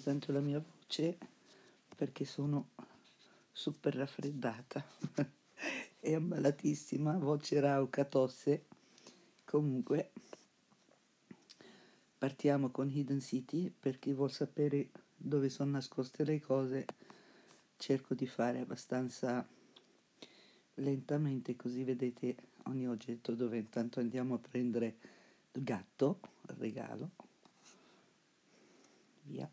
tanto la mia voce perché sono super raffreddata e ammalatissima, voce rauca, tosse. Comunque partiamo con Hidden City per chi vuol sapere dove sono nascoste le cose. Cerco di fare abbastanza lentamente così vedete ogni oggetto dove intanto andiamo a prendere il gatto, il regalo. Via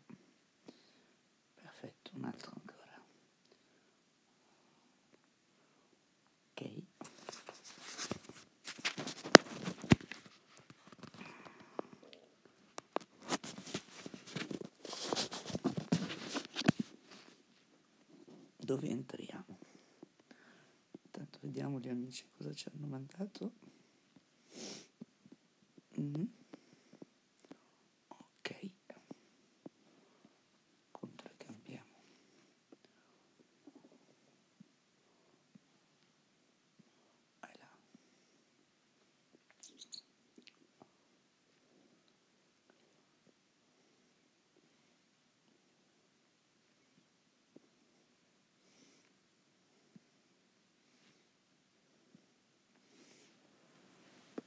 un altro ancora. Ok. Dove entriamo? Intanto vediamo gli amici cosa ci hanno mandato. Mm-hmm.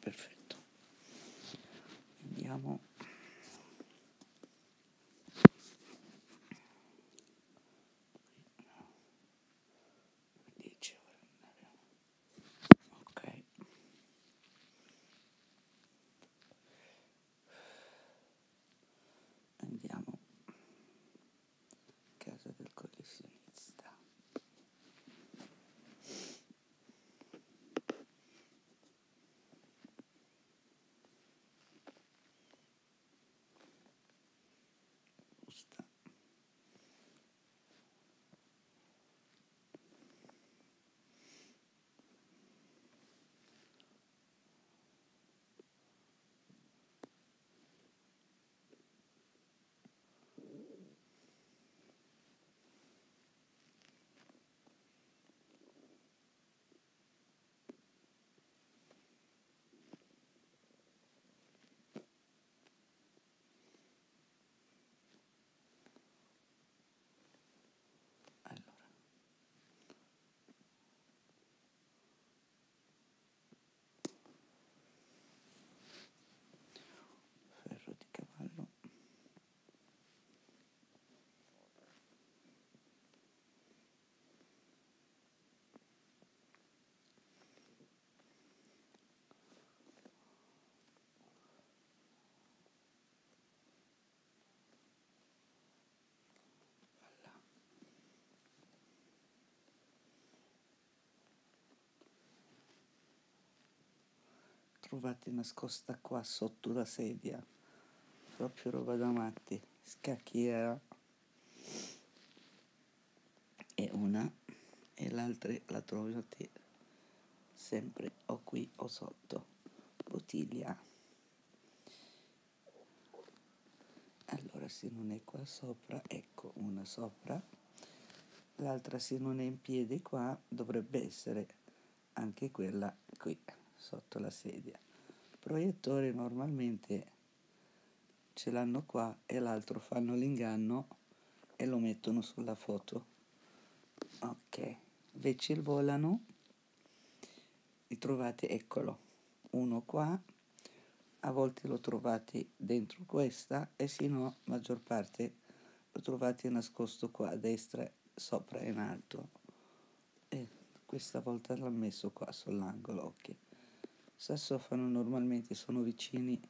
Perfetto. Andiamo trovate nascosta qua sotto la sedia. Proprio roba da matti scacchiera. E una e l'altra la trovate sempre o qui o sotto. Bottiglia. Allora se non è qua sopra ecco una sopra. L'altra se non è in piedi qua dovrebbe essere anche quella qui sotto la sedia. Il proiettore normalmente ce l'hanno qua e l'altro fanno l'inganno e lo mettono sulla foto. Ok, invece il volano li trovate, eccolo, uno qua, a volte lo trovate dentro questa e se no, maggior parte lo trovate nascosto qua a destra, sopra in alto. E questa volta l'ho messo qua sull'angolo, ok sassofano normalmente sono vicini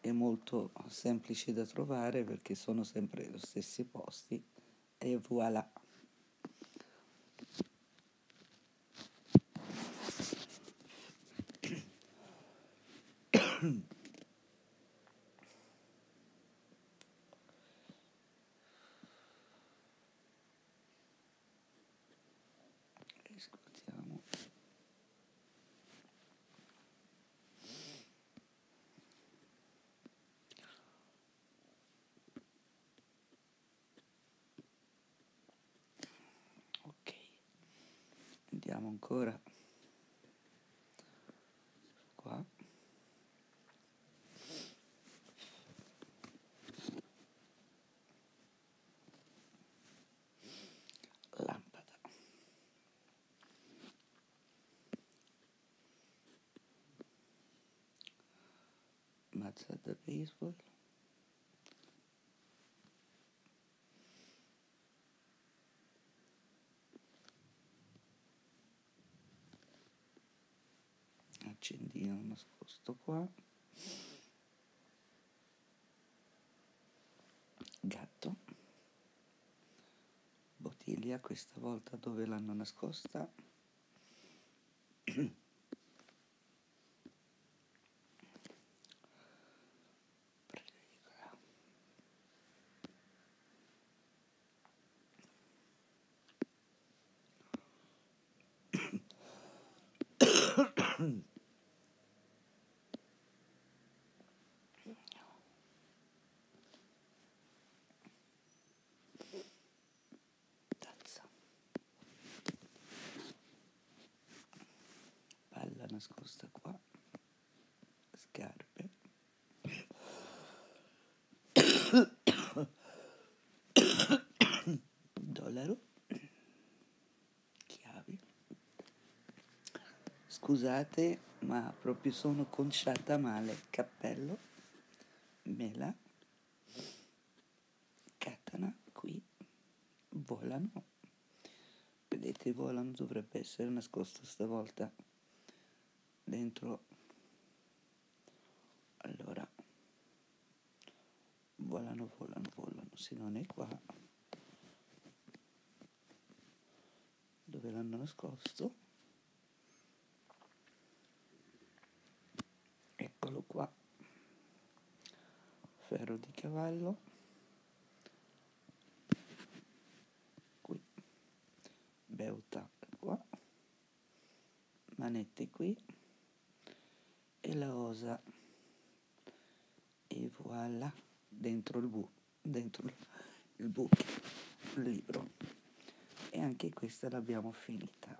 e molto semplici da trovare perché sono sempre negli stessi posti e voilà. vediamo ancora. Qua. Lampada. Baseball. Nascosto qua. Gatto. Bottiglia questa volta dove l'hanno nascosta nascosta qua. Scarpe. Dollaro. Chiavi. Scusate ma proprio sono conciata male. Cappello. Mela. Katana. Qui. Volano. Vedete volano dovrebbe essere nascosto stavolta dentro. Allora volano volano volano se non è qua dove l'hanno nascosto? Eccolo qua. Ferro di cavallo. Qui. Beuta qua. Manette qui e la osa. E voilà dentro il bu dentro il buco il libro. E anche questa l'abbiamo finita.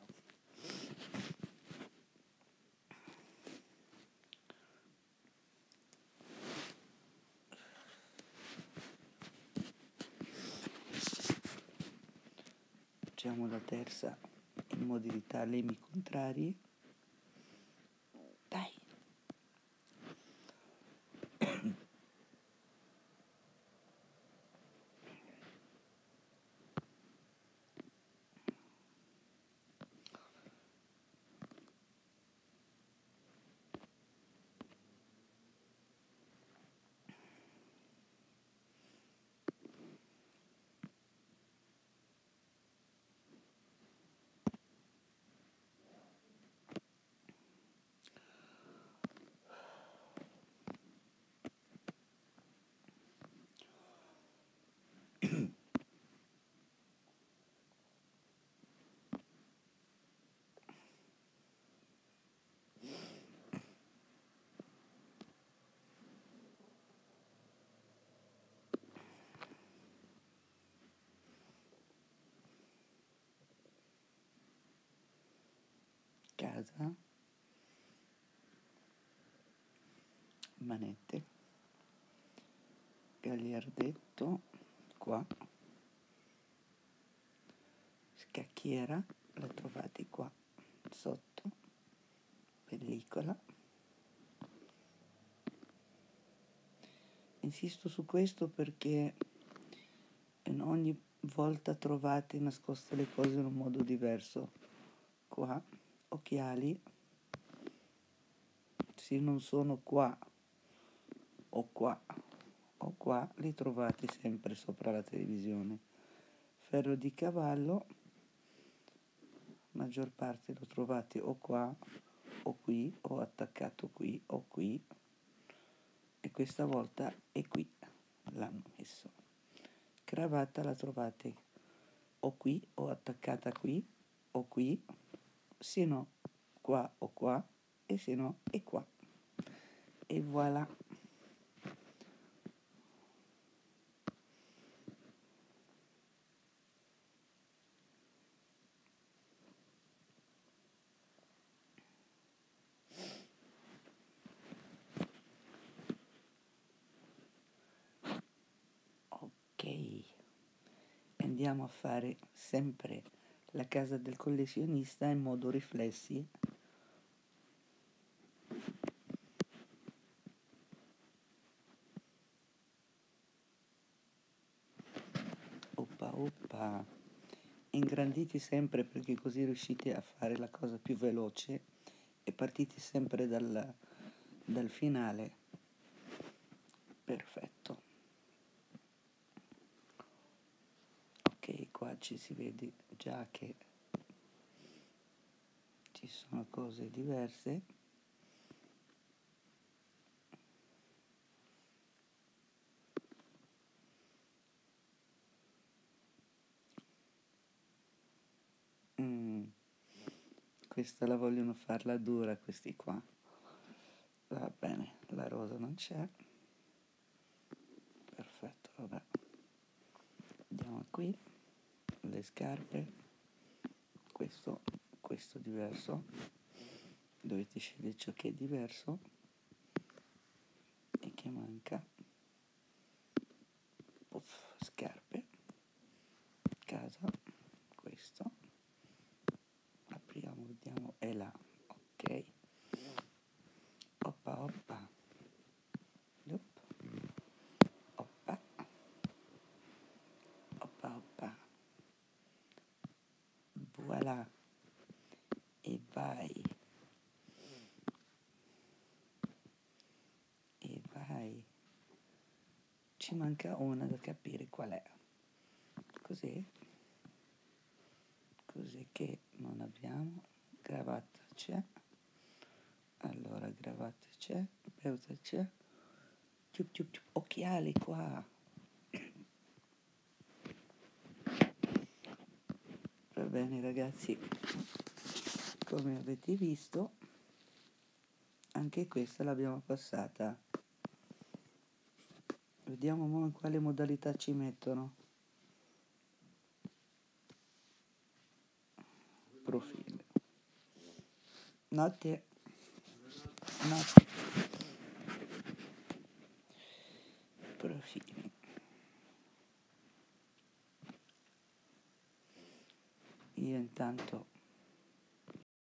Facciamo la terza in modalità lemmi contrari casa. Manette. Gagliardetto qua. Scacchiera la trovate qua sotto. Pellicola. Insisto su questo perché ogni volta trovate nascoste le cose in un modo diverso. Qua occhiali. Se non sono qua o qua o qua li trovate sempre sopra la televisione. Ferro di cavallo maggior parte lo trovate o qua o qui o attaccato qui o qui. E questa volta è qui l'hanno messo. Cravatta la trovate o qui o attaccata qui o qui se no qua o qua e se no è qua. E voilà. Andiamo a fare sempre la casa del collezionista in modo riflessi. Oppa oppa, ingranditi sempre perché così riuscite a fare la cosa più veloce e partite sempre dal, dal finale. Perfetto. Ok, qua ci si vede già che ci sono cose diverse. Mm. questa la vogliono farla dura questi qua. Va bene la rosa non c'è. Perfetto vabbè. Andiamo qui le scarpe. Questo questo diverso. Dovete scegliere ciò che è diverso e che manca Puff, scarpe casa questo apriamo vediamo è là ok oppa oppa Yup. oppa oppa oppa voilà e vai e vai ci manca una da capire qual è. Così? Così che non abbiamo. Cravatta c'è. Allora cravatta c'è peuta c'è. Ciup, ciup, ciup. occhiali qua. Va bene ragazzi. Come avete visto anche questa l'abbiamo passata vediamo mo in quale modalità ci mettono. Profilo. Notte notte profili. Io intanto